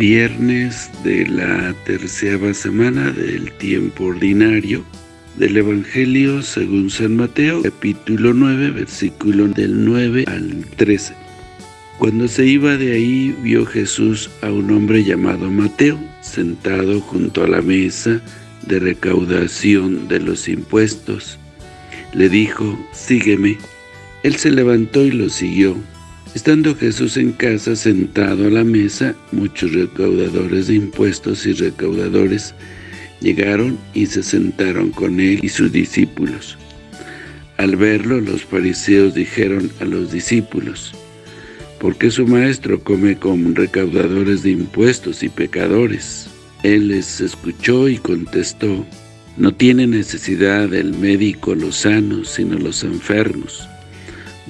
Viernes de la tercera semana del tiempo ordinario del Evangelio según San Mateo, capítulo 9, versículo del 9 al 13. Cuando se iba de ahí, vio Jesús a un hombre llamado Mateo, sentado junto a la mesa de recaudación de los impuestos. Le dijo, sígueme. Él se levantó y lo siguió. Estando Jesús en casa, sentado a la mesa, muchos recaudadores de impuestos y recaudadores llegaron y se sentaron con él y sus discípulos. Al verlo, los fariseos dijeron a los discípulos, ¿por qué su maestro come con recaudadores de impuestos y pecadores? Él les escuchó y contestó, no tiene necesidad del médico los sanos, sino los enfermos.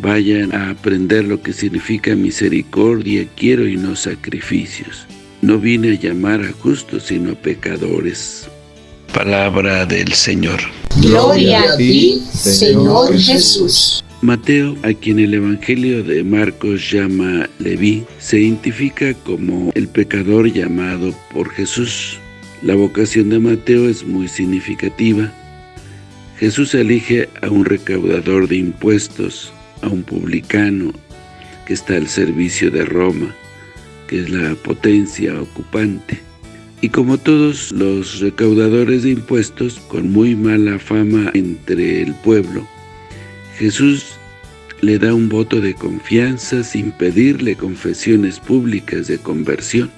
Vayan a aprender lo que significa misericordia, quiero y no sacrificios. No vine a llamar a justos, sino a pecadores. Palabra del Señor. Gloria a ti, Señor Jesús. Mateo, a quien el Evangelio de Marcos llama Leví, se identifica como el pecador llamado por Jesús. La vocación de Mateo es muy significativa. Jesús elige a un recaudador de impuestos, a un publicano que está al servicio de Roma, que es la potencia ocupante. Y como todos los recaudadores de impuestos, con muy mala fama entre el pueblo, Jesús le da un voto de confianza sin pedirle confesiones públicas de conversión.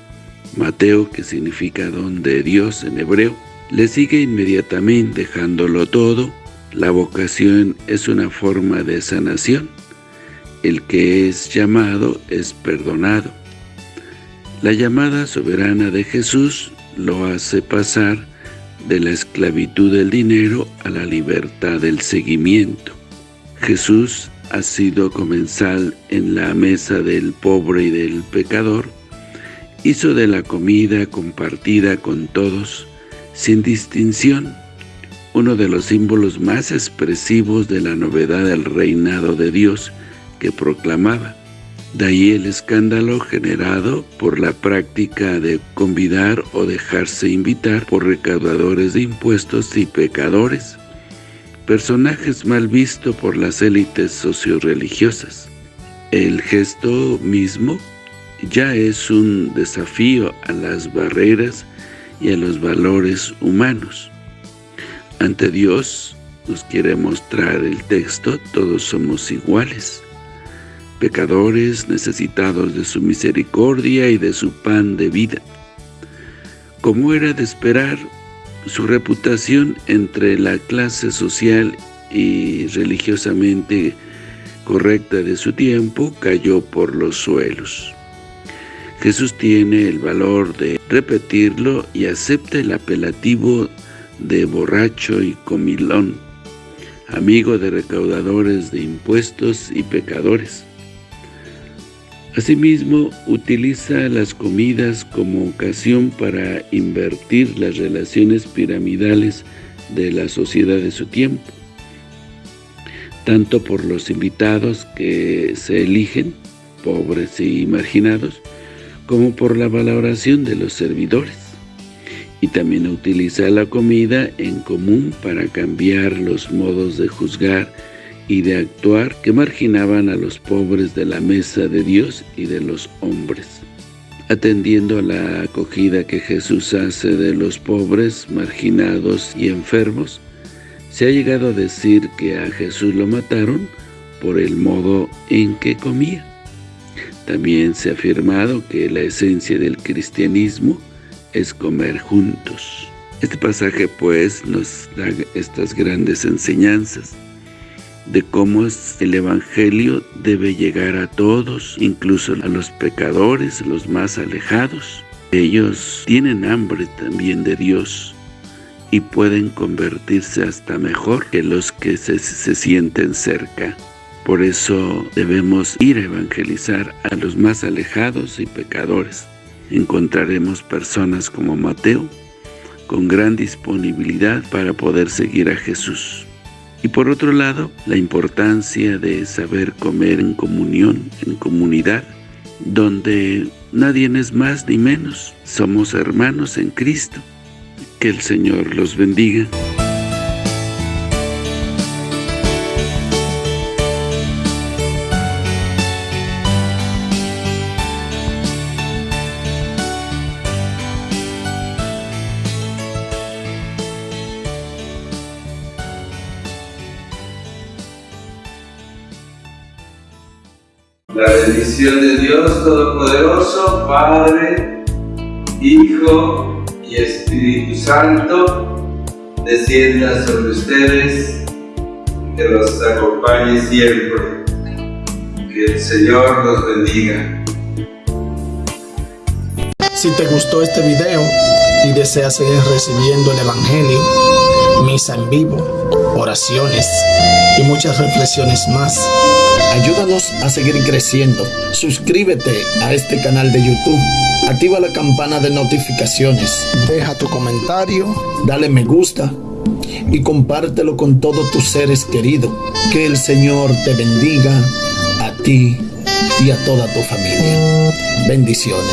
Mateo, que significa don de Dios en hebreo, le sigue inmediatamente dejándolo todo. La vocación es una forma de sanación. El que es llamado es perdonado. La llamada soberana de Jesús lo hace pasar de la esclavitud del dinero a la libertad del seguimiento. Jesús ha sido comensal en la mesa del pobre y del pecador, hizo de la comida compartida con todos, sin distinción, uno de los símbolos más expresivos de la novedad del reinado de Dios que proclamaba. De ahí el escándalo generado por la práctica de convidar o dejarse invitar por recaudadores de impuestos y pecadores personajes mal visto por las élites socioreligiosas. El gesto mismo ya es un desafío a las barreras y a los valores humanos. Ante Dios, nos quiere mostrar el texto, todos somos iguales, pecadores necesitados de su misericordia y de su pan de vida. Como era de esperar, su reputación entre la clase social y religiosamente correcta de su tiempo cayó por los suelos. Jesús tiene el valor de repetirlo y acepta el apelativo de borracho y comilón, amigo de recaudadores de impuestos y pecadores. Asimismo, utiliza las comidas como ocasión para invertir las relaciones piramidales de la sociedad de su tiempo, tanto por los invitados que se eligen, pobres y marginados, como por la valoración de los servidores. También utiliza la comida en común para cambiar los modos de juzgar y de actuar que marginaban a los pobres de la mesa de Dios y de los hombres. Atendiendo a la acogida que Jesús hace de los pobres, marginados y enfermos, se ha llegado a decir que a Jesús lo mataron por el modo en que comía. También se ha afirmado que la esencia del cristianismo es comer juntos. Este pasaje pues nos da estas grandes enseñanzas de cómo el Evangelio debe llegar a todos, incluso a los pecadores, los más alejados. Ellos tienen hambre también de Dios y pueden convertirse hasta mejor que los que se, se sienten cerca. Por eso debemos ir a evangelizar a los más alejados y pecadores. Encontraremos personas como Mateo, con gran disponibilidad para poder seguir a Jesús. Y por otro lado, la importancia de saber comer en comunión, en comunidad, donde nadie es más ni menos. Somos hermanos en Cristo. Que el Señor los bendiga. La bendición de Dios Todopoderoso, Padre, Hijo y Espíritu Santo, descienda sobre ustedes, que los acompañe siempre. Que el Señor los bendiga. Si te gustó este video y deseas seguir recibiendo el Evangelio, misa en vivo, oraciones y muchas reflexiones más, ayúdanos a seguir creciendo. Suscríbete a este canal de YouTube. Activa la campana de notificaciones. Deja tu comentario, dale me gusta y compártelo con todos tus seres queridos. Que el Señor te bendiga a ti y a toda tu familia. Bendiciones.